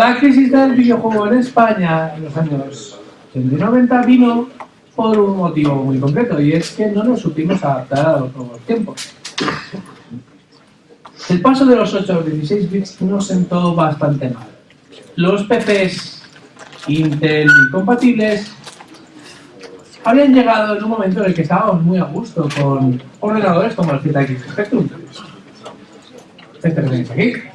La crisis del videojuego en España en los años 80 y 90 vino por un motivo muy concreto y es que no nos supimos adaptar a los nuevos tiempos. El paso de los 8 a los 16 bits nos sentó bastante mal. Los PCs Intel y compatibles habían llegado en un momento en el que estábamos muy a gusto con ordenadores como el ZX Spectrum. Este que tenéis aquí.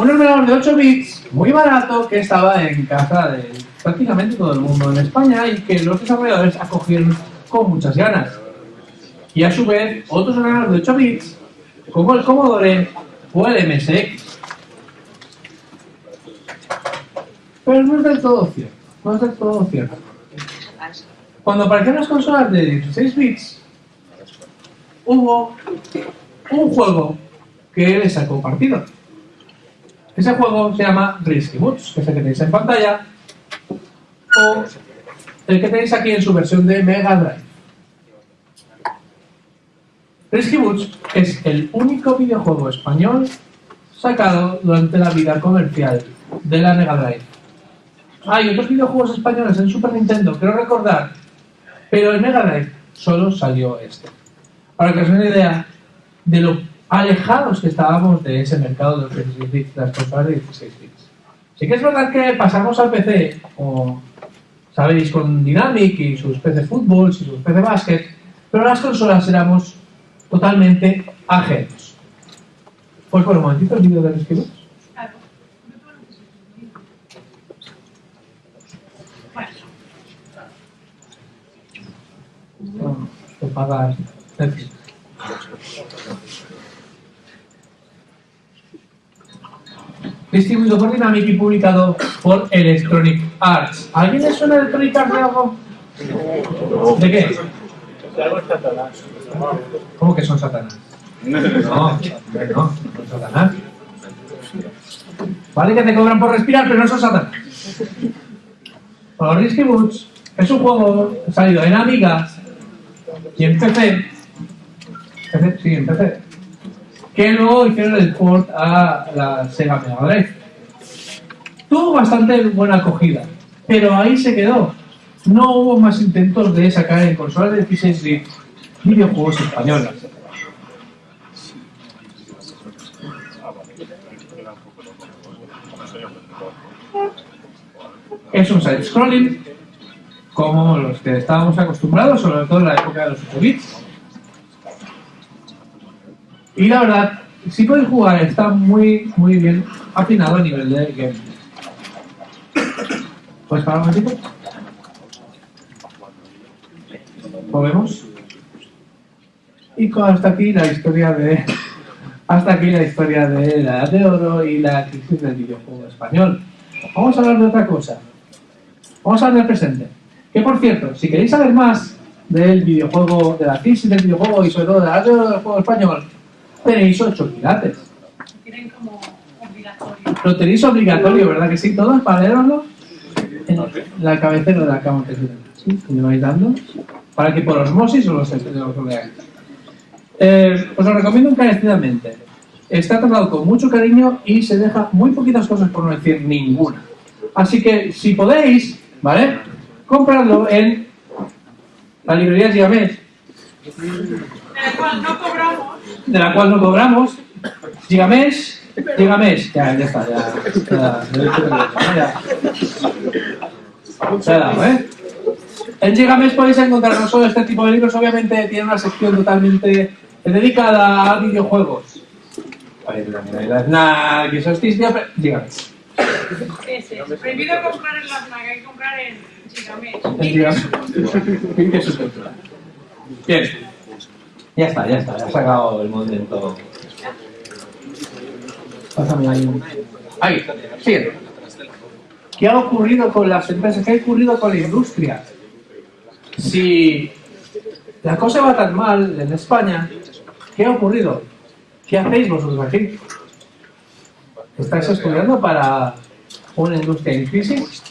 Un ordenador de 8 bits, muy barato, que estaba en casa de prácticamente todo el mundo en España y que los desarrolladores acogieron con muchas ganas. Y a su vez, otros ordenadores de 8 bits, como el Commodore o el MSX. Pero no es del todo cierto. No es del todo cierto. Cuando aparecieron las consolas de 16 bits, hubo un juego que le sacó partido. Ese juego se llama Risky Boots, que es el que tenéis en pantalla, o el que tenéis aquí en su versión de Mega Drive. Risky Boots es el único videojuego español sacado durante la vida comercial de la Mega Drive. Hay otros videojuegos españoles en Super Nintendo, quiero recordar, pero en Mega Drive solo salió este. Para que os den una idea de lo alejados que estábamos de ese mercado de los 16 bits, las consolas de 16 bits. Sí que es verdad que pasamos al PC, como sabéis, con Dynamic y sus PC Fútbol y sus PC Basket, pero las consolas éramos totalmente ajenos. Pues por un momentito el vídeo de los No, te pagas. En fin. Distribuido por Dynamic y publicado por Electronic Arts. ¿Alguien le suena Electronic Arts de algo? ¿De qué? ¿Cómo que son satanás? No, no, no son satanás. Vale que te cobran por respirar, pero no son satanás. Bueno, Risky Boots es un juego salido en Amiga y en PC, PC sí, en PC, que luego hicieron el port a la Sega Mega Drive. Tuvo bastante buena acogida, pero ahí se quedó. No hubo más intentos de sacar en consolas de 16 bits videojuegos españoles. Es un side-scrolling, como los que estábamos acostumbrados, sobre todo en la época de los 8 bits. Y la verdad, si podéis jugar, está muy, muy bien afinado a nivel de game. ¿Puedes parar un momentito? ¿Lo vemos? Y hasta aquí la historia de hasta aquí la historia de la edad de oro y la crisis del videojuego español. Vamos a hablar de otra cosa. Vamos a hablar del presente. Que por cierto, si queréis saber más del videojuego, de la crisis del videojuego y sobre todo de la edad de oro del juego español, tenéis ocho quilates. Tienen como obligatorio. Lo tenéis obligatorio, ¿verdad que sí? ¿Todos para leerlo? En la cabecera de la cama que ¿Sí? me vais dando. Para que por osmosis os lo, leáis. Eh, os lo recomiendo encarecidamente. Está tratado con mucho cariño y se deja muy poquitas cosas, por no decir ninguna. Así que, si podéis, ¿vale? Compradlo en la librería cual no cobramos. De la cual no cobramos. Gigamés, Gigamés. Ya, ya está, ya. ya, ya, ya. Dado, ¿eh? En Gigamés podéis encontrar no solo este tipo de libros, obviamente tiene una sección totalmente dedicada a videojuegos. Y solsticio, pero Gigamés. Ese. Prohibido comprar en la FNAC, hay que comprar en Chigamés. En cultura. Bien. Ya está, ya está, ya ha sacado el momento. Pásame ahí. un- Ahí. ¿Qué ha ocurrido con las empresas? ¿Qué ha ocurrido con la industria? Si la cosa va tan mal en España, ¿qué ha ocurrido? ¿Qué hacéis vosotros aquí? ¿Estáis estudiando para una industria en crisis?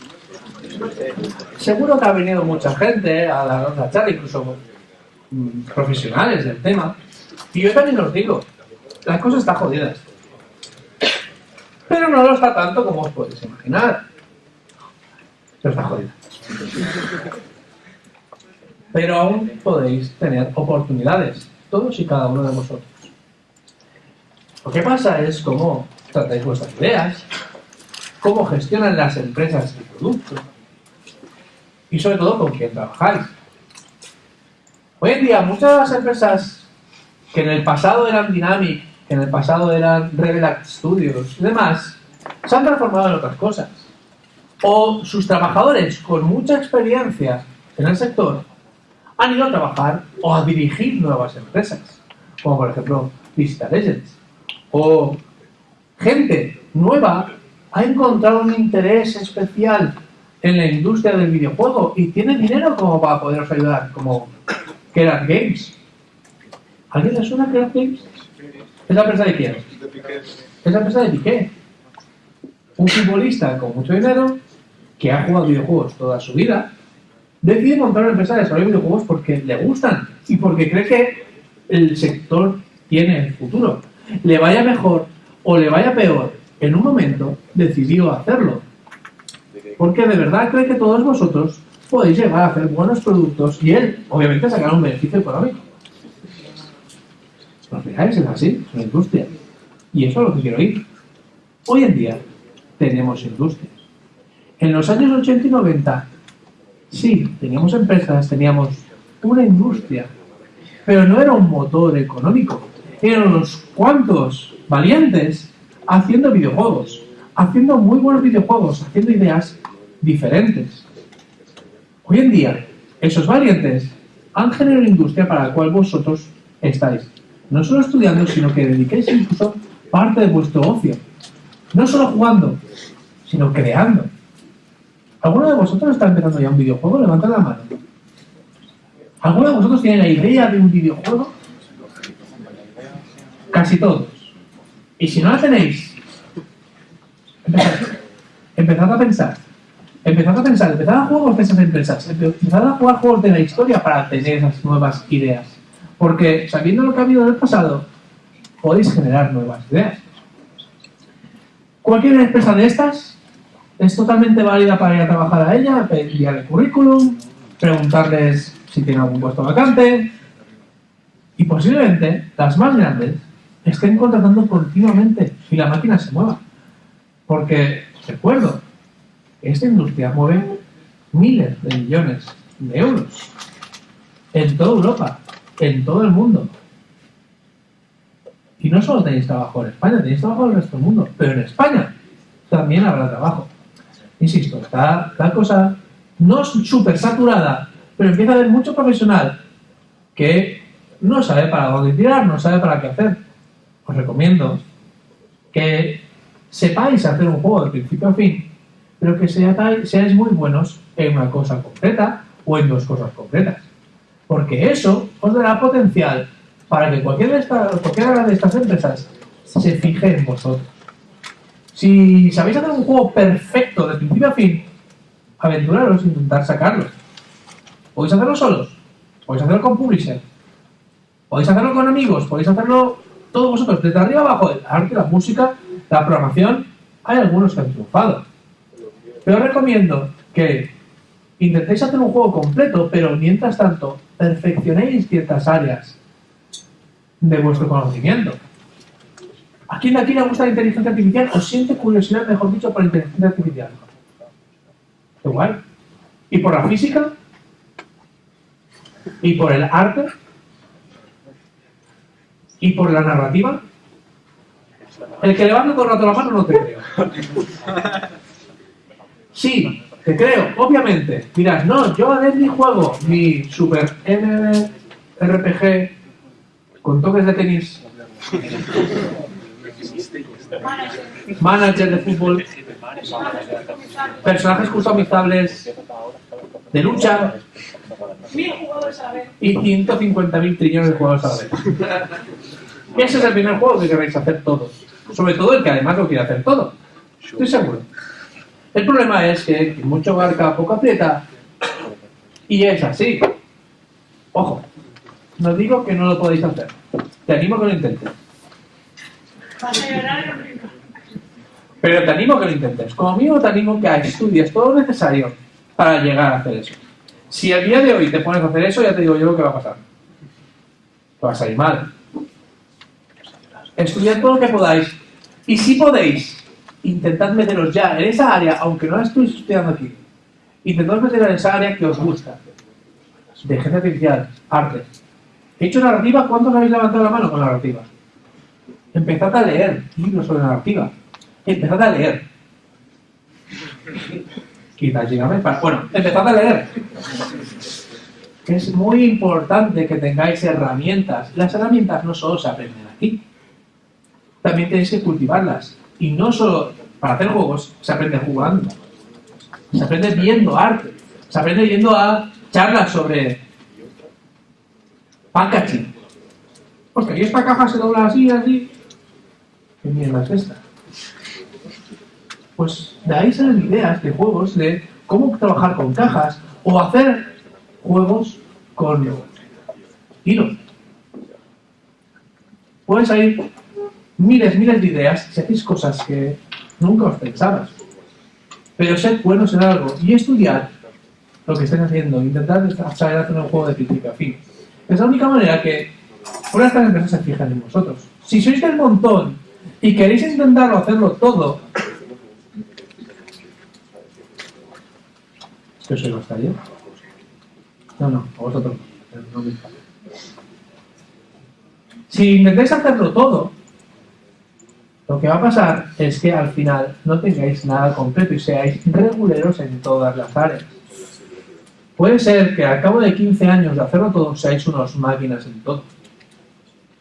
Seguro que ha venido mucha gente a la charla, incluso profesionales del tema. Y yo también os digo, las cosas están jodidas. Pero no lo está tanto como os podéis imaginar. Pero está jodido. Pero aún podéis tener oportunidades, todos y cada uno de vosotros. Lo que pasa es cómo tratáis vuestras ideas, cómo gestionan las empresas el producto y sobre todo con quién trabajáis. Hoy en día muchas empresas que en el pasado eran Dynamic, que en el pasado eran Revelac Studios y demás, se han transformado en otras cosas. O sus trabajadores con mucha experiencia en el sector han ido a trabajar o a dirigir nuevas empresas, como por ejemplo Vista Legends. O gente nueva ha encontrado un interés especial en la industria del videojuego y tiene dinero como para poderos ayudar, como Kerat Games. ¿Alguien le suena Kerat Games? ¿Es la empresa de quién? Es la empresa de Piqué. Un futbolista con mucho dinero que ha jugado videojuegos toda su vida decide montar una empresa de desarrollo de videojuegos porque le gustan y porque cree que el sector tiene el futuro. Le vaya mejor o le vaya peor, en un momento decidió hacerlo. Porque de verdad cree que todos vosotros podéis llegar a hacer buenos productos y él, obviamente, sacar un beneficio económico. Al final es así, es una industria. Y eso es lo que quiero ir. Hoy en día tenemos industrias. En los años 80 y 90, sí, teníamos empresas, teníamos una industria, pero no era un motor económico. Eran unos cuantos valientes haciendo videojuegos, haciendo muy buenos videojuegos, haciendo ideas diferentes. Hoy en día, esos valientes han generado una industria para la cual vosotros estáis no solo estudiando, sino que dediquéis incluso parte de vuestro ocio. No solo jugando, sino creando. ¿Alguno de vosotros está empezando ya un videojuego? Levantad la mano. ¿Alguno de vosotros tiene la idea de un videojuego? Casi todos. Y si no la tenéis, empezad, empezad a pensar. Empezad a pensar, empezad a jugar con esas empresas, empezad a jugar juegos de la historia para tener esas nuevas ideas. Porque sabiendo lo que ha habido en el pasado, podéis generar nuevas ideas. Cualquier empresa de estas es totalmente válida para ir a trabajar a ella, enviar el currículum, preguntarles si tienen algún puesto vacante y posiblemente las más grandes estén contratando continuamente y la máquina se mueva. Porque, recuerdo, esta industria mueve miles de millones de euros en toda Europa, en todo el mundo. Y no solo tenéis trabajo en España, tenéis trabajo en el resto del mundo, pero en España también habrá trabajo. Insisto, está la cosa no súper saturada, pero empieza a haber mucho profesional que no sabe para dónde tirar, no sabe para qué hacer. Os recomiendo que sepáis hacer un juego de principio a fin, pero que seáis muy buenos en una cosa concreta o en dos cosas concretas. Porque eso os dará potencial para que cualquiera de, estas empresas se fije en vosotros. Si sabéis hacer un juego perfecto de principio a fin, aventuraros, intentar sacarlo. Podéis hacerlo solos, podéis hacerlo con publisher, podéis hacerlo con amigos, podéis hacerlo todos vosotros, desde arriba abajo, el arte, la música, la programación, hay algunos que han triunfado. Pero recomiendo que intentéis hacer un juego completo, pero mientras tanto, perfeccionéis ciertas áreas de vuestro conocimiento. ¿A quién de aquí le gusta la inteligencia artificial o siente curiosidad, mejor dicho, por la inteligencia artificial? Igual. ¿Y por la física? ¿Y por el arte? ¿Y por la narrativa? El que levanta todo el rato la mano no te creo. Sí, te creo, obviamente. Dirás, no, yo a mi juego mi super RPG con toques de tenis, manager de fútbol, personajes customizables de lucha y 150.000 trillones de jugadores a la vez. Ese es el primer juego que queréis hacer todos. Sobre todo el que además lo quiere hacer todo. Estoy seguro. El problema es que mucho barca, poco aprieta. Y es así. Ojo, no digo que no lo podéis hacer. Te animo a que lo intentes. Pero te animo a que lo intentes. Como mínimo te animo a que estudies todo lo necesario para llegar a hacer eso. Si el día de hoy te pones a hacer eso, ya te digo yo lo que va a pasar. Te va a salir mal. Estudiad todo lo que podáis. Y si podéis, intentad meteros ya en esa área, aunque no la estéis estudiando aquí. Intentad meteros en esa área que os gusta. De inteligencia artificial, arte. He hecho narrativa, ¿cuántos habéis levantado la mano con narrativa? Empezad a leer libros sobre narrativa. Empezad a leer. Quizás dígame, para- Bueno, empezad a leer. Es muy importante que tengáis herramientas. Las herramientas no solo se aprenden aquí, también tenéis que cultivarlas. Y no solo para hacer juegos, se aprende jugando. Se aprende viendo arte. Se aprende yendo a charlas sobre packaging. Hostia, y esta caja se dobla así, así. ¿Qué mierda es esta? Pues de ahí salen ideas de juegos de cómo trabajar con cajas o hacer juegos con hilo. Pueden salir miles, miles de ideas si hacéis cosas que nunca os pensabas. Pero sed buenos en algo y estudiar lo que estén haciendo. Intentad saber hacer un juego de principio a fin. Es la única manera que una de estas empresas se fijan en vosotros. Si sois del montón y queréis intentarlo hacerlo todo, ¿Qué soy los taller? No, no, a vosotros no, no me. Si intentáis hacerlo todo, lo que va a pasar es que al final no tengáis nada completo y seáis reguleros en todas las áreas. Puede ser que al cabo de 15 años de hacerlo todo seáis unos máquinas en todo.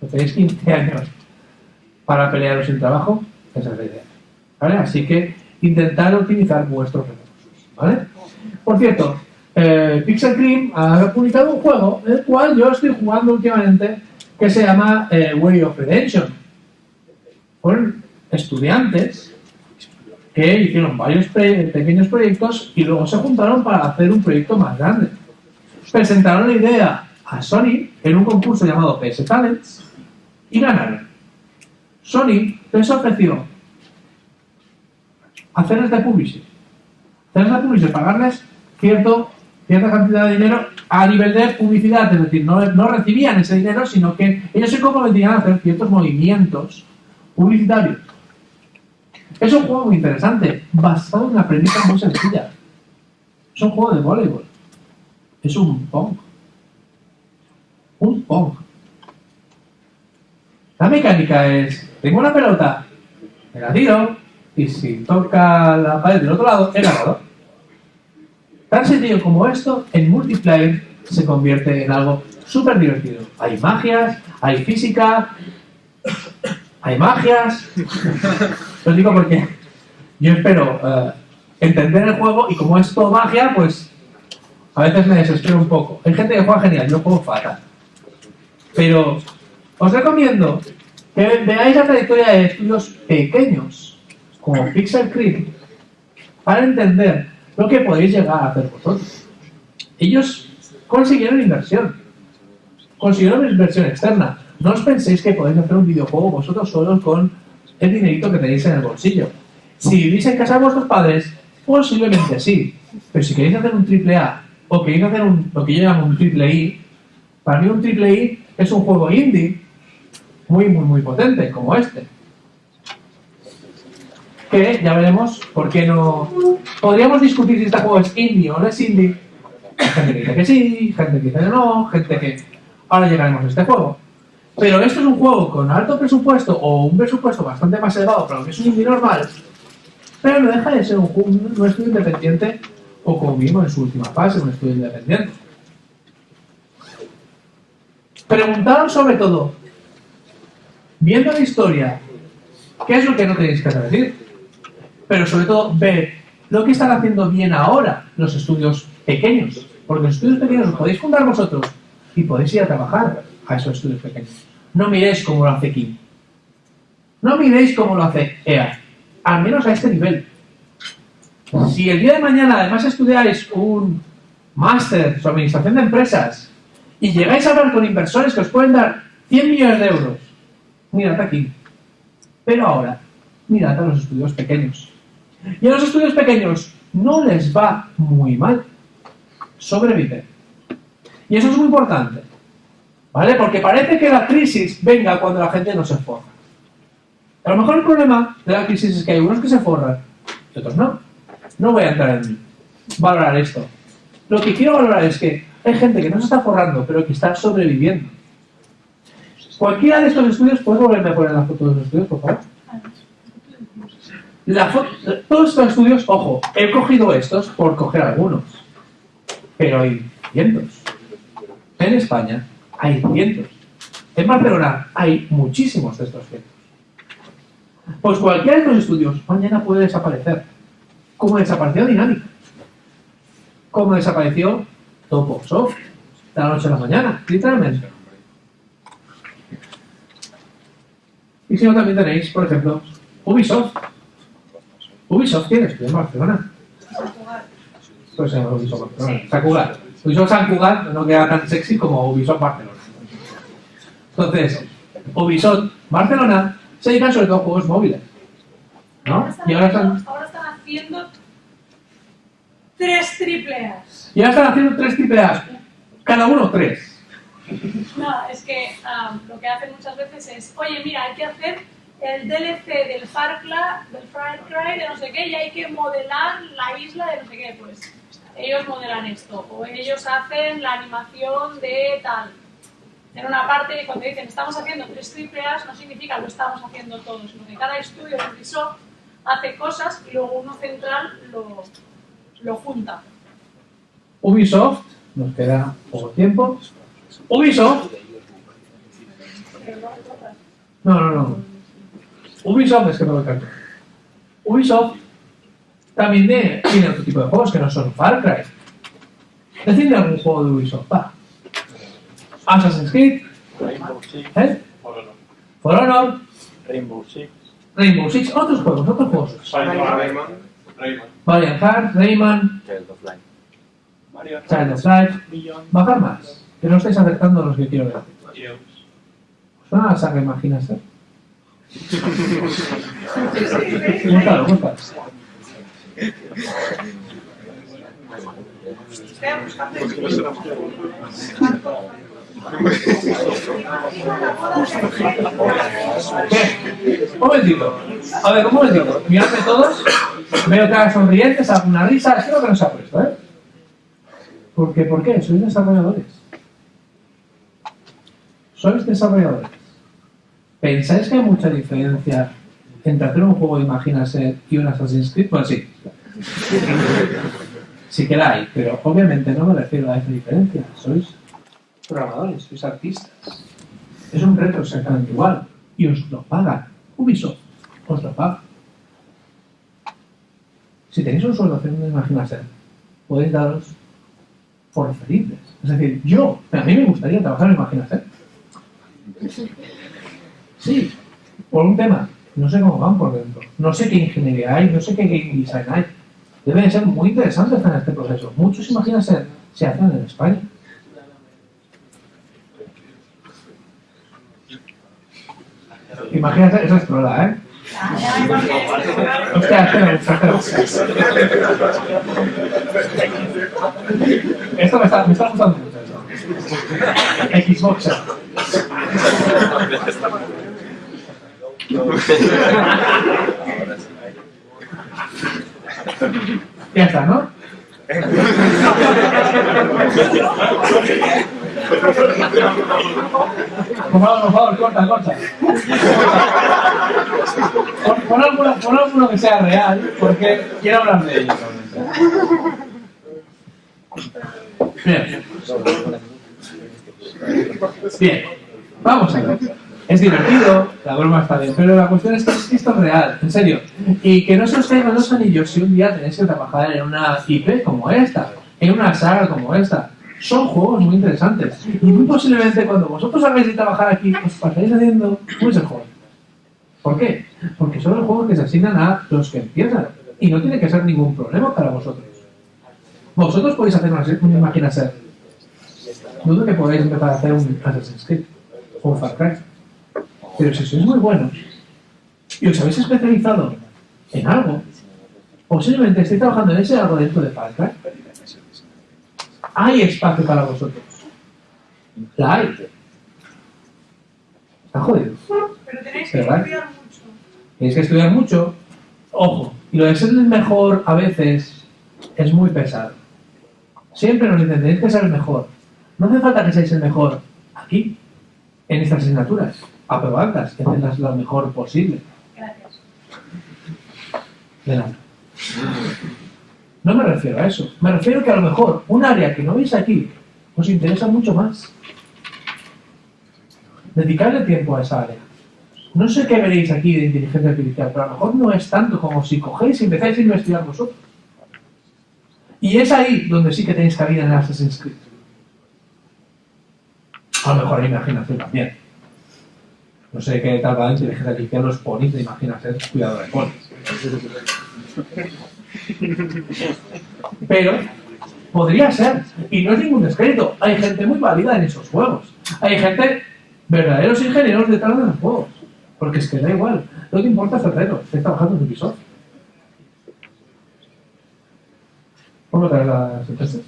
Si tenéis 15 años para pelearos sin trabajo, esa es la idea. ¿Vale? Así que intentad optimizar vuestros recursos. ¿Vale? Por cierto, eh, Pixel Cream ha publicado un juego, el cual yo estoy jugando últimamente, que se llama eh, Way of Redemption. Estudiantes que hicieron varios pequeños proyectos y luego se juntaron para hacer un proyecto más grande. Presentaron la idea a Sony en un concurso llamado PS Talents y ganaron. Sony les ofreció hacerles de publishing hacerles de pagarles cierto, cierta cantidad de dinero a nivel de publicidad, es decir, no recibían ese dinero, sino que ellos se comprometían a hacer ciertos movimientos publicitarios. Es un juego muy interesante, basado en una premisa muy sencilla. Es un juego de voleibol. Es un pong. Un pong. La mecánica es, tengo una pelota, me la tiro, y si toca la pared del otro lado, he ganado. Tan sencillo como esto, en multiplayer se convierte en algo súper divertido. Hay magias, hay física, hay magias. Lo digo porque yo espero eh, entender el juego y como es todo magia, pues a veces me desespero un poco. Hay gente que juega genial, yo juego fatal. Pero os recomiendo que veáis la trayectoria de estudios pequeños, como Pixel Creep, para entender lo que podéis llegar a hacer vosotros. Ellos consiguieron inversión, consiguieron inversión externa. No os penséis que podéis hacer un videojuego vosotros solos con el dinerito que tenéis en el bolsillo. Si vivís en casa de vuestros padres, posiblemente sí. Pero si queréis hacer un triple A o queréis hacer un, lo que yo llamo un triple I, para mí un triple I es un juego indie muy, muy, muy potente, como este. Que ya veremos por qué no... Podríamos discutir si este juego es indie o no es indie. Gente que dice que sí, gente que dice que no, gente que... Ahora llegaremos a este juego. Pero esto es un juego con alto presupuesto o un presupuesto bastante más elevado para lo que es un indie normal, pero no deja de ser un, juego- un estudio independiente o como mínimo en su última fase, un estudio independiente. Preguntaron sobre todo, viendo la historia, ¿qué es lo que no tenéis que decir? Pero sobre todo, ver lo que están haciendo bien ahora los estudios pequeños. Porque los estudios pequeños los podéis fundar vosotros y podéis ir a trabajar a esos estudios pequeños. No miréis cómo lo hace King. No miréis cómo lo hace EA. Al menos a este nivel. Si el día de mañana además estudiáis un máster sobre administración de empresas y llegáis a hablar con inversores que os pueden dar 100 millones de euros, mirad aquí. Pero ahora, mirad a los estudios pequeños. Y a los estudios pequeños no les va muy mal. Sobreviven. Y eso es muy importante. ¿Vale? Porque parece que la crisis venga cuando la gente no se forra. A lo mejor el problema de la crisis es que hay unos que se forran y otros no. No voy a entrar en valorar esto. Lo que quiero valorar es que hay gente que no se está forrando, pero que está sobreviviendo. Cualquiera de estos estudios, ¿puedes volverme a poner la foto de los estudios, por favor? La todos estos estudios, ojo, he cogido estos por coger algunos, pero hay cientos. En España hay cientos. En Barcelona hay muchísimos de estos cientos. Pues cualquiera de estos estudios mañana puede desaparecer. Como desapareció Dinámica. Como desapareció Toposoft. De la noche a la mañana, literalmente. Y si no, también tenéis, por ejemplo, Ubisoft. Ubisoft tiene estudio en Barcelona. Pues se llama Ubisoft Barcelona. San Cugat. Ubisoft San Cugat no queda tan sexy como Ubisoft Barcelona. Entonces, Ubisoft Barcelona se dedican sobre todo a juegos móviles. ¿no? Ahora están Y ahora haciendo- están, ahora están haciendo tres triple A's. y ahora están haciendo tres triple A's. Cada uno tres. No, es que am, lo que hacen muchas veces es, oye, mira, hay que hacer el DLC del Far Cry, del Far Cry, de no sé qué, y hay que modelar la isla de no sé qué, pues ellos modelan esto, o ellos hacen la animación de tal. En una parte, cuando dicen estamos haciendo tres triple no significa lo estamos haciendo todos, sino que cada estudio de Ubisoft hace cosas y luego uno central lo, lo junta. Ubisoft, nos queda poco tiempo. Ubisoft, no, no, no. Ubisoft, es que no lo canto. Ubisoft también tiene, otro tipo de juegos que no son Far Cry. Decidme algún juego de Ubisoft. Assassin's Creed, Rainbow Six, ¿eh? For Honor. For Honor, Rainbow Six, Rainbow Six, otros juegos, otros juegos. Rayman, Rayman, Valiant Hearts, Rayman, Child of Light. Mario Child of Beyond, bajar más, que no estáis acertando a los que quiero decir. Heroes. ¿Suena la saga Imaginas, eh? Búscalo, búscalo. ¿Qué? Un momentito. A ver, un momentito. Miradme todos. Veo caras sonrientes, alguna risa. Espero que no se ha puesto, ¿eh? ¿Por qué? ¿Por qué? Sois desarrolladores. Sois desarrolladores. ¿Pensáis que hay mucha diferencia entre hacer un juego de Imagínase y un Assassin's Creed? Bueno, sí. Sí que la hay, pero obviamente no me refiero a esa diferencia. Sois programadores, sois artistas. Es un reto exactamente igual. Y os lo pagan. Ubisoft os lo paga. Si tenéis un sueldo haciendo una imaginación, podéis daros por felices. Es decir, yo, a mí me gustaría trabajar en imaginación. Sí, por un tema. No sé cómo van por dentro. No sé qué ingeniería hay, no sé qué game design hay. Debe de ser muy interesante estar en este proceso. Muchos imaginación se hacen en España. Imagínate, esa es trola, ¿eh? Esto me está, me está gustando mucho. Xbox. Ya está, ¿no? Por favor, por favor, corta, corta. Alguno, pon alguno que sea real, porque quiero hablar de ello. Bien. Bien. Vamos a ver. Es divertido, la broma está bien, pero la cuestión es que esto es real, en serio. Y que no se os caigan los anillos si un día tenéis que trabajar en una IP como esta, en una saga como esta. Son juegos muy interesantes. Y muy posiblemente cuando vosotros hagáis de trabajar aquí, os pasáis haciendo muchos juegos. ¿Por qué? Porque son los juegos que se asignan a los que empiezan. Y no tiene que ser ningún problema para vosotros. Vosotros podéis hacer una, una máquina ser. Dudo que podáis empezar a hacer un Assassin's Creed o un Far Cry. Pero si sois muy buenos, y os habéis especializado en algo, posiblemente estéis trabajando en ese algo dentro de Far Cry, hay espacio para vosotros. La hay. Está jodido. Pero tenéis que ¿Verdad? estudiar mucho. Tenéis que estudiar mucho. Ojo, y lo de ser el mejor a veces es muy pesado. Siempre nos dicen, tenéis que ser el mejor. No hace falta que seáis el mejor aquí, en estas asignaturas. Aprobadlas, que hacerlas lo mejor posible. Gracias. De nada. No me refiero a eso. Me refiero que a lo mejor un área que no veis aquí os interesa mucho más. Dedicarle tiempo a esa área. No sé qué veréis aquí de inteligencia artificial, pero a lo mejor no es tanto como si cogéis y empezáis a investigar vosotros. Y es ahí donde sí que tenéis cabida en Assassin's Creed. A lo mejor hay imaginación también. No sé qué tal va la inteligencia artificial, los ponis de imaginación, cuidado de ponis. Pero podría ser. Y no es ningún descrédito. Hay gente muy válida en esos juegos. Hay gente, verdaderos ingenieros detrás de los juegos. Porque es que da igual. Lo que importa es el reto. Estoy trabajando en Ubisoft. ¿Cómo traer las empresas?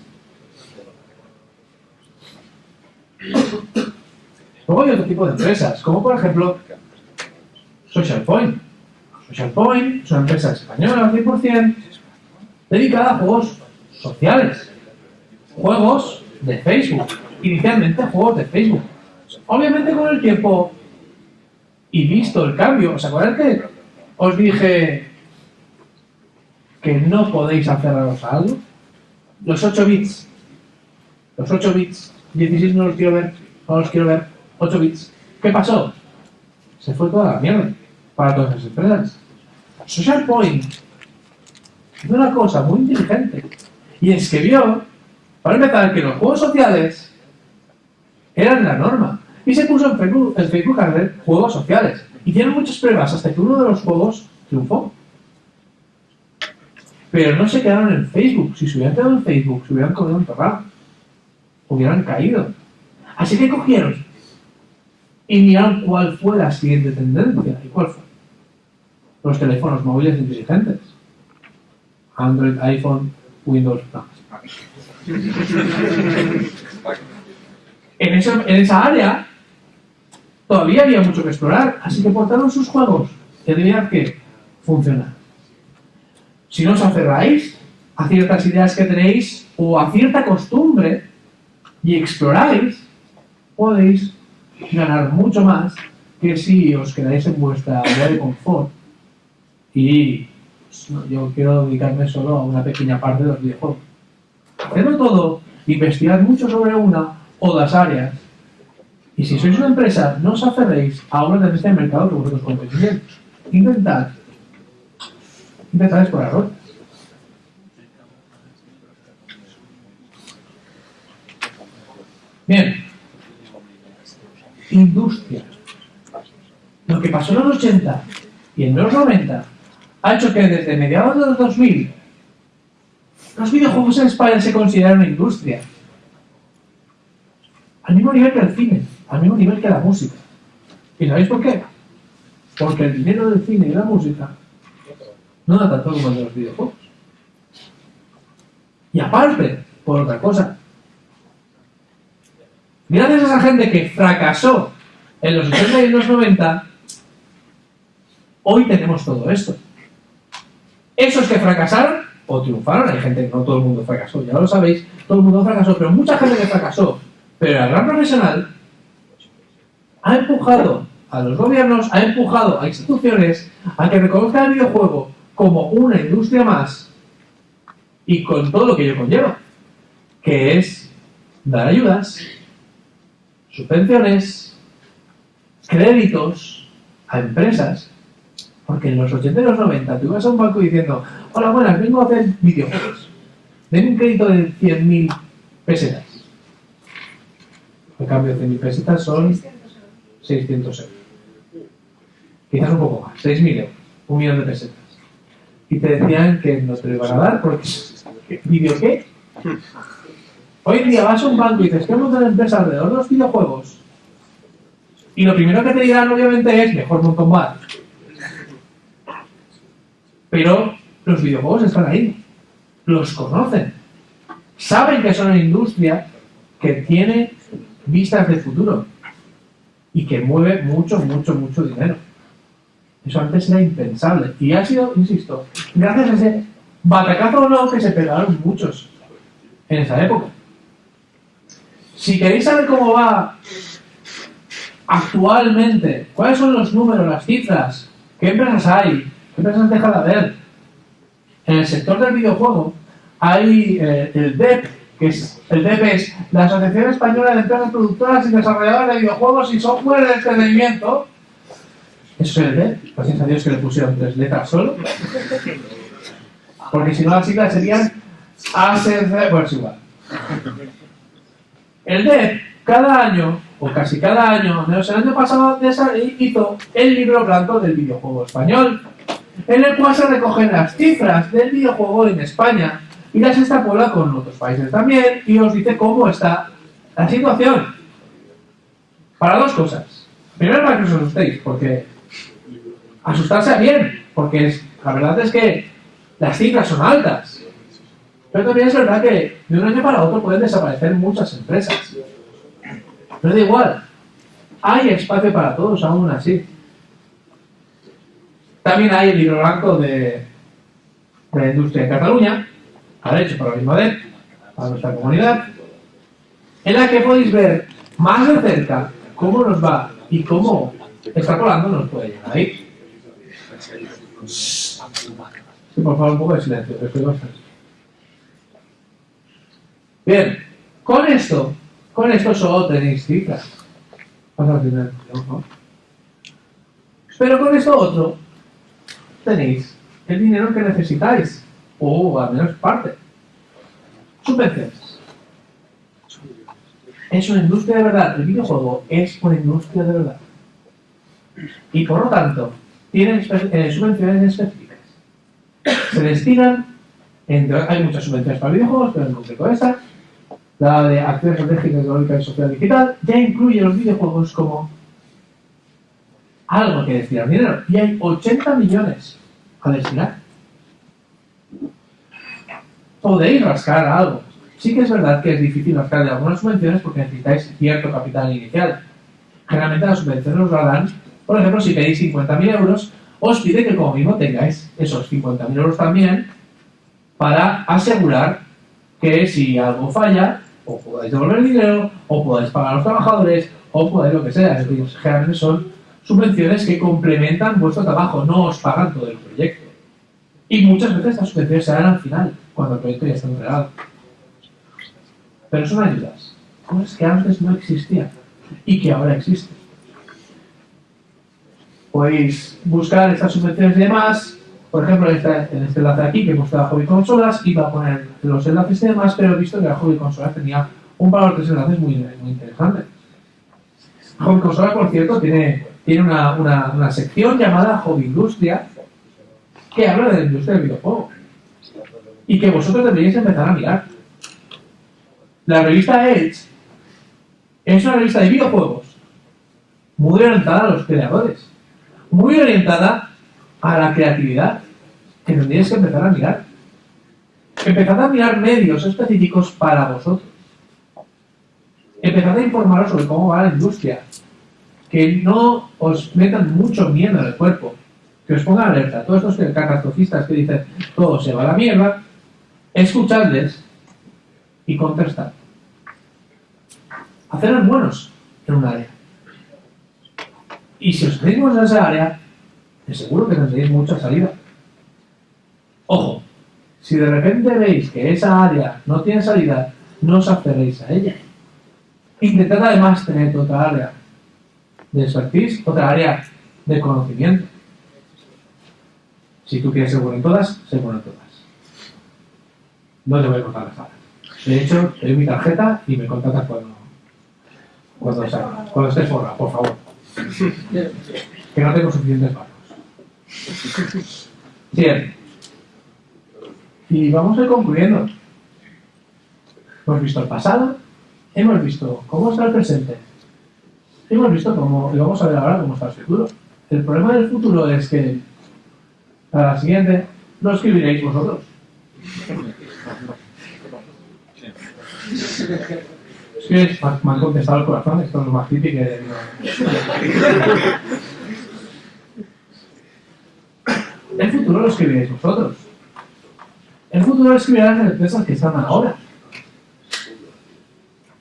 Luego hay otro tipo de empresas, como por ejemplo Social Point. Social Point es una empresa española al 100% dedicada a juegos sociales. Juegos de Facebook. Inicialmente juegos de Facebook. Obviamente con el tiempo y visto el cambio, ¿os acordáis que os dije que no podéis aferraros a algo? Los 8 bits. Los 8 bits. 16 no los quiero ver. No los quiero ver. 8 bits. ¿Qué pasó? Se fue toda la mierda para todas las empresas. Social Point hizo una cosa muy inteligente. Y es vio, para empezar, que los juegos sociales eran la norma. Y se puso en Facebook, en Facebook a ver juegos sociales. Hicieron muchas pruebas hasta que uno de los juegos triunfó. Pero no se quedaron en Facebook. Si se hubieran quedado en Facebook, se hubieran comido un torrado. Hubieran caído. Así que cogieron y miraron cuál fue la siguiente tendencia. ¿Y cuál fue? Los teléfonos móviles inteligentes. Android, iPhone, Windows. no. En esa, área todavía había mucho que explorar, así que portaron sus juegos que debían que funcionar. Si no os aferráis a ciertas ideas que tenéis o a cierta costumbre y exploráis, podéis ganar mucho más que si os quedáis en vuestra área de confort. Y yo quiero dedicarme solo a una pequeña parte de los videojuegos. Hacedlo todo, investigad mucho sobre una o las áreas. Y si sois una empresa, no os aferréis a una tendencia de mercado que vosotros conocéis bien. Intentad, intentad explorar otras. Bien. Industria. Lo que pasó en los 80 y en los 90 ha hecho que desde mediados de los 2000 los videojuegos en España se consideran una industria. Al mismo nivel que el cine, al mismo nivel que la música. ¿Y sabéis por qué? Porque el dinero del cine y la música no da tanto como el de los videojuegos. Y aparte, por otra cosa, gracias a esa gente que fracasó en los 80 y en los 90, hoy tenemos todo esto. Esos que fracasaron o triunfaron, hay gente que no todo el mundo fracasó, ya lo sabéis, todo el mundo fracasó, pero mucha gente que fracasó, pero el gran profesional ha empujado a los gobiernos, ha empujado a instituciones a que reconozcan el videojuego como una industria más y con todo lo que ello conlleva, que es dar ayudas, subvenciones, créditos a empresas, porque en los 80 y los 90 tú ibas a un banco diciendo, hola, buenas, vengo a hacer videojuegos, denme un crédito de 100.000 pesetas. En cambio, 100.000 pesetas son 600 euros. 600 euros. Quizás un poco más, 6.000 euros, un millón de pesetas. Y te decían que no te lo iban a dar porque... ¿Video qué? Hoy en día vas a un banco y dices, queremos una empresa alrededor de los videojuegos y lo primero que te dirán obviamente es mejor Mortal Kombat. Pero los videojuegos están ahí, los conocen, saben que son una industria que tiene vistas de futuro y que mueve mucho, mucho, mucho dinero. Eso antes era impensable. Y ha sido, insisto, gracias a ese batacazo no que se pegaron muchos en esa época. Si queréis saber cómo va actualmente, cuáles son los números, las cifras, qué empresas hay, empresas dejan de haber, en el sector del videojuego hay eh, el DEP, que es, el DEP es la Asociación Española de Empresas Productoras y Desarrolladoras de Videojuegos y Software de Entretenimiento. Eso es el DEP, gracias a Dios que le pusieron tres letras solo. Porque si no las siglas serían ASC, bueno, es igual. El DEP, cada año, o casi cada año, menos el año pasado, hizo el libro blanco del videojuego español, en el cual se recogen las cifras del videojuego en España y las extrapola con otros países también y os dice cómo está la situación. Para dos cosas. Primero, para que os asustéis, porque asustarse bien, porque la verdad es que las cifras son altas. Pero también es verdad que de un año para otro pueden desaparecer muchas empresas. Pero da igual, hay espacio para todos aún así. También hay el libro blanco de, la industria en Cataluña, ahora hecho por la misma DEP, para nuestra comunidad, en la que podéis ver más de cerca cómo nos va y cómo extrapolando nos puede llegar ahí. Por favor, un poco de silencio. Bien, con esto, con esto solo tenéis cifras. Pasa al final. Pero con esto otro, tenéis el dinero que necesitáis, o al menos parte. Subvenciones. Es una industria de verdad. El videojuego es una industria de verdad. Y por lo tanto, tienen eh, subvenciones específicas. Se destinan, hay muchas subvenciones para videojuegos, pero en concreto esta, la de acción estratégica, económica y social digital, ya incluye los videojuegos como algo que destinar dinero. Y hay 80 millones a destinar. Podéis rascar algo. Sí que es verdad que es difícil rascar de algunas subvenciones porque necesitáis cierto capital inicial. Generalmente las subvenciones os la dan, por ejemplo, si pedís 50.000 euros, os pide que como mismo tengáis esos 50.000 euros también para asegurar que si algo falla, o podáis devolver el dinero, o podáis pagar a los trabajadores, o podáis lo que sea. Es decir, generalmente son subvenciones que complementan vuestro trabajo, no os pagan todo el proyecto. Y muchas veces estas subvenciones se dan al final, cuando el proyecto ya está entregado. Pero son ayudas, cosas que antes no existían y que ahora existen. Podéis buscar estas subvenciones y demás, por ejemplo, en este, en enlace aquí que he puesto a Hobby Consolas, iba a poner los enlaces y demás, pero he visto que la Hobby Consolas tenía un valor de enlaces muy, muy interesante. Hobby Consolas, por cierto, tiene tiene una, una, una, sección llamada Hobby Industria que habla de la industria del videojuego y que vosotros deberíais empezar a mirar. La revista Edge es una revista de videojuegos muy orientada a los creadores, muy orientada a la creatividad que tendríais que empezar a mirar. Empezad a mirar medios específicos para vosotros. Empezad a informaros sobre cómo va la industria, que no os metan mucho miedo en el cuerpo, que os pongan alerta. Todos estos catastrofistas que dicen todo se va a la mierda, escuchadles y contestar. Haceros buenos en un área. Y si os hacéis en esa área, de seguro que tendréis mucha salida. Ojo, si de repente veis que esa área no tiene salida, no os aferréis a ella. Intentad además tener otra área de expertise, otra área de conocimiento. Si tú quieres ser bueno en todas, sé bueno en todas. No te voy a contar las falas. De hecho, te doy mi tarjeta y me contratas cuando, cuando, sea, cuando estés forra, por favor. Que no tengo suficientes manos. Bien. Y vamos a ir concluyendo. Hemos visto el pasado, hemos visto cómo está el presente, hemos visto cómo, y vamos a ver ahora cómo está el futuro. El problema del futuro es que, para la siguiente, lo escribiréis vosotros. Es que me- han contestado el corazón, esto es lo más típico que El futuro lo escribiréis vosotros. El futuro lo escribirán las empresas que están ahora.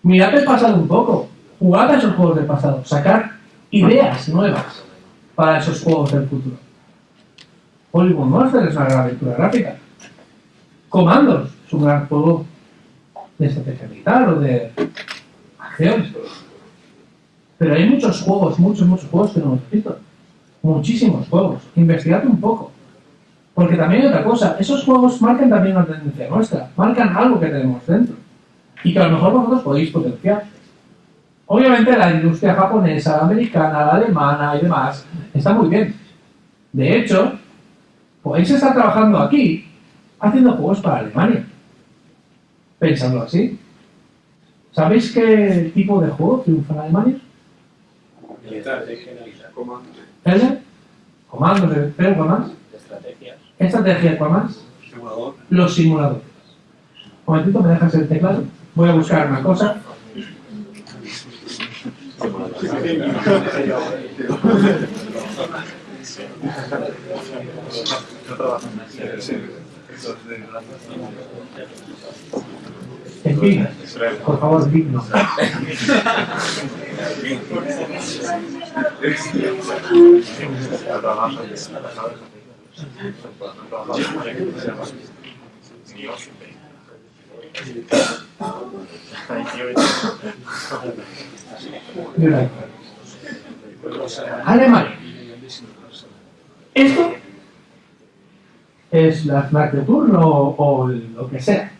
Mirad el pasado un poco. Jugad a esos juegos del pasado. Sacar ideas nuevas para esos juegos del futuro. Hollywood Monster es una gran aventura gráfica. Commandos es un gran juego de estrategia militar o de acción. Pero hay muchos juegos, muchos, muchos juegos que no hemos visto. Muchísimos juegos. Investigad un poco. Porque también hay otra cosa. Esos juegos marcan también una tendencia nuestra. Marcan algo que tenemos dentro. Y que a lo mejor vosotros podéis potenciar. Obviamente la industria japonesa, la americana, la alemana y demás está muy bien. De hecho, podéis estar trabajando aquí haciendo juegos para Alemania. Pensadlo así. ¿Sabéis qué tipo de juego triunfa en Alemania? Militar, comando. ¿El? Comandos de pero ¿cuál más? Estrategias. Estrategia, ¿cuál más? Simulador. Los simuladores. Un momentito, ¿me dejas el teclado? Voy a buscar una cosa. En fin, por favor, digno. Mira. Alemania. Esto es la Snack de turno o, lo que sea.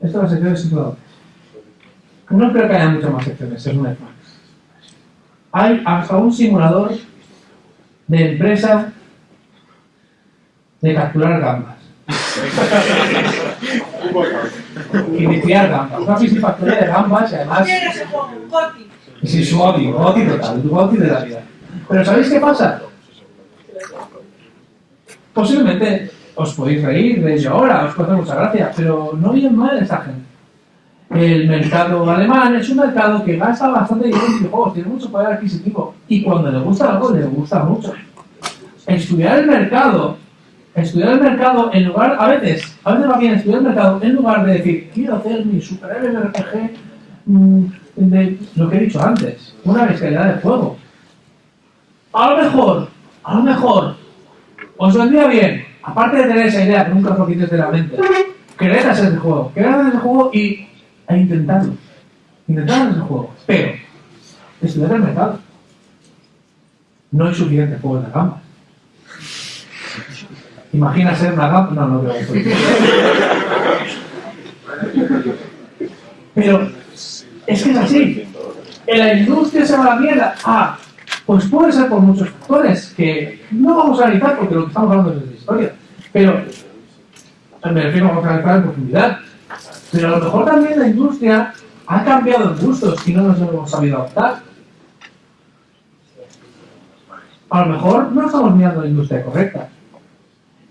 Esto es la sección de simuladores. No creo que haya muchas más secciones, es una Snack. Hay hasta un simulador de empresa de capturar gambas. y criar gambas. Una piscifactoría de gambas y además. Goti. Sí, su Goti, Goti total, Goti de la vida. Pero ¿sabéis qué pasa? Posiblemente os podéis reír de ello ahora, os puede hacer mucha gracia, pero no oyen mal esa gente. El mercado alemán es un mercado que gasta bastante dinero en videojuegos, tiene mucho poder adquisitivo y cuando le gusta algo, le gusta mucho. Estudiar el mercado, estudiar el mercado en lugar, a veces, a veces va bien estudiar el mercado en lugar de decir, quiero hacer mi superhéroe RPG mm, de lo que he dicho antes, una bestialidad de juego. A lo mejor, a lo mejor, os vendría bien, aparte de tener esa idea que nunca os lo quites de la mente, querer hacer ese juego, querer hacer ese juego y e intentarlo. Intentar hacer ese juego. Pero, estudiar el mercado. No hay suficientes juegos de gambas. Imagina ser una gamba. No, no que Pero es que es así. En la industria se va a la mierda. Ah, pues puede ser por muchos factores que no vamos a analizar porque lo que estamos hablando es de historia. Pero me refiero a analizar en profundidad. Pero a lo mejor también la industria ha cambiado en gustos y no nos hemos sabido adaptar. A lo mejor no estamos mirando la industria correcta.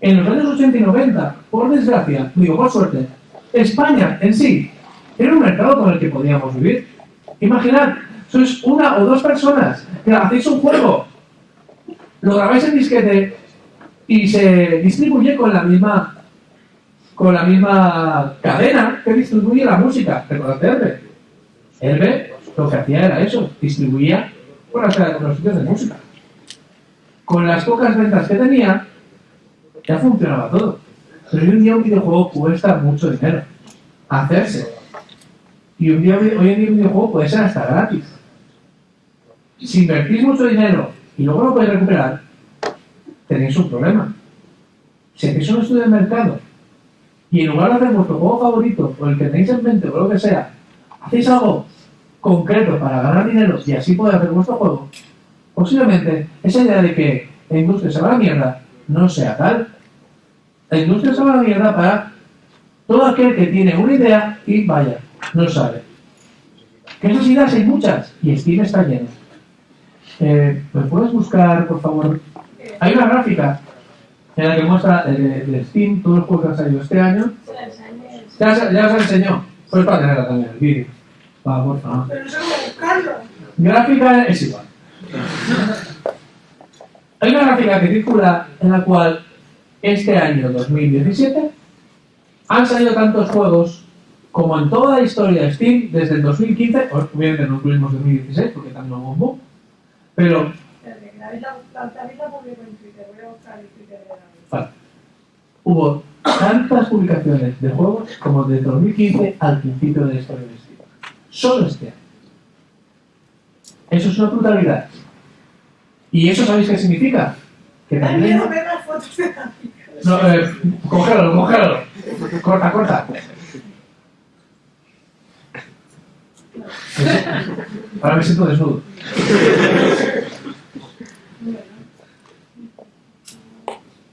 En los años 80 y 90, por desgracia, digo por suerte, España en sí era un mercado con el que podíamos vivir. Imaginad, sois una o dos personas que hacéis un juego, lo grabáis en disquete y se distribuye con la misma con la misma cadena que distribuye la música. Recordad Herbe. Herbe lo que hacía era eso, distribuía con las con los sitios de música. Con las pocas ventas que tenía, ya funcionaba todo. Pero hoy en día un videojuego cuesta mucho dinero hacerse. Y un día, hoy en día un videojuego puede ser hasta gratis. Si invertís mucho dinero y luego lo podéis recuperar, tenéis un problema. Si hacéis un estudio de mercado y en lugar de hacer vuestro juego favorito o el que tenéis en mente o lo que sea, hacéis algo concreto para ganar dinero y así poder hacer vuestro juego, posiblemente esa idea de que la industria se va a la mierda no sea tal. La industria se va a la mierda para todo aquel que tiene una idea y vaya, no sabe. Que esas ideas hay muchas y Steam está lleno. Eh, ¿Me puedes buscar, por favor? Hay una gráfica en la que muestra eh, de Steam todos los juegos que han salido este año. La. Ya, os- ya os enseñó. Pues para tenerla también el vídeo. Va, por favor. Pero no sé cómo buscarlo. Gráfica es igual. Hay una gráfica que circula en la cual este año 2017 han salido tantos juegos como en toda la historia de Steam desde el 2015, obviamente no incluimos 2016 porque también hubo un boom, pero vale, hubo tantas publicaciones de juegos como desde 2015 al principio de la historia de Steam. Solo este año. Eso es una brutalidad. ¿Y eso sabéis qué significa? Que también... ver las fotos de. No, eh, cógelo, cógelo. Corta, corta. Ahora me siento desnudo.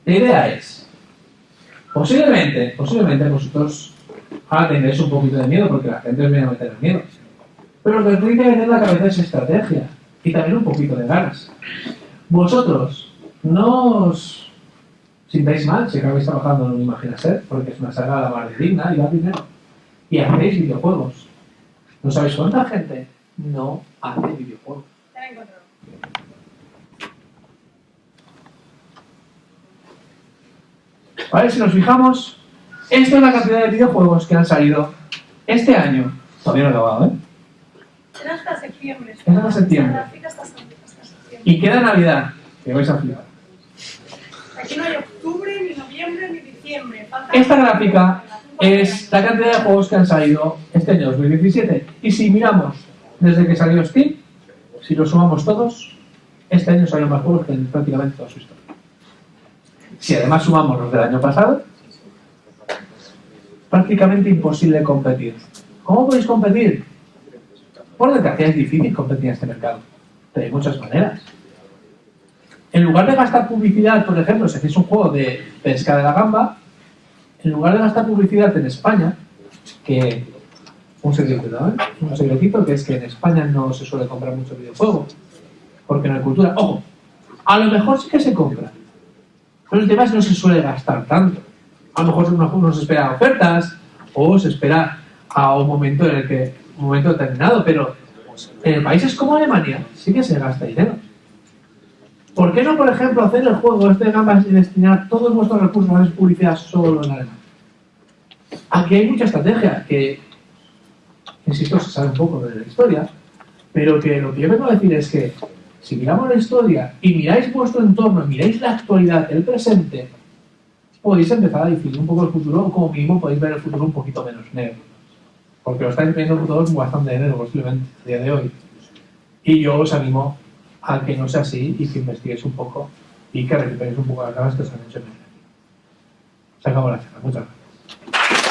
La idea es, posiblemente, posiblemente vosotros ahora tendréis un poquito de miedo porque la gente os viene a meter el miedo. Pero lo que tiene que meter en la cabeza es estrategia y también un poquito de ganas. Vosotros no os sintáis mal si acabáis trabajando en Imagina Ser, porque es una saga la más digna y da dinero. Y hacéis videojuegos. ¿No sabéis cuánta gente no hace videojuegos? Ya la he encontrado. ¿Vale? Si nos fijamos, esto es la cantidad de videojuegos que han salido este año. Todavía no he acabado, ¿eh? Era hasta septiembre. Hasta. La hasta septiembre. Y queda Navidad, que vais a flipar. Aquí no hay octubre, ni noviembre, ni diciembre. Falta Esta gráfica es la cantidad de juegos que han salido este año 2017. Y si miramos desde que salió Steam, si lo sumamos todos, este año salieron más juegos que en prácticamente toda su historia. Si además sumamos los del año pasado, prácticamente imposible competir. ¿Cómo podéis competir? Por desgracia es difícil competir en este mercado. Pero hay muchas maneras. En lugar de gastar publicidad, por ejemplo, si hacéis un juego de pesca de la gamba, en lugar de gastar publicidad en España, que un secretito, ¿eh? un secretito que es que en España no se suele comprar mucho videojuego, porque no hay cultura. Ojo, a lo mejor sí que se compra, pero el tema es que no se suele gastar tanto. A lo mejor uno, se espera ofertas o se espera a un momento en el que un momento determinado, pero en países como Alemania sí que se gasta dinero. ¿Por qué no, por ejemplo, hacer el juego este de gambas y destinar todos vuestros recursos a hacer publicidad solo en Alemania? Aquí hay mucha estrategia que, insisto, se sabe un poco de la historia, pero que lo que yo vengo a decir es que si miramos la historia y miráis vuestro entorno, miráis la actualidad, el presente, podéis empezar a definir un poco el futuro o como mínimo podéis ver el futuro un poquito menos negro. Porque lo estáis viendo todos bastante negro posiblemente a día de hoy. Y yo os animo a que no sea así y que investiguéis un poco y que recuperéis un poco las ganas que os han hecho en el Se acabó la charla. Muchas gracias.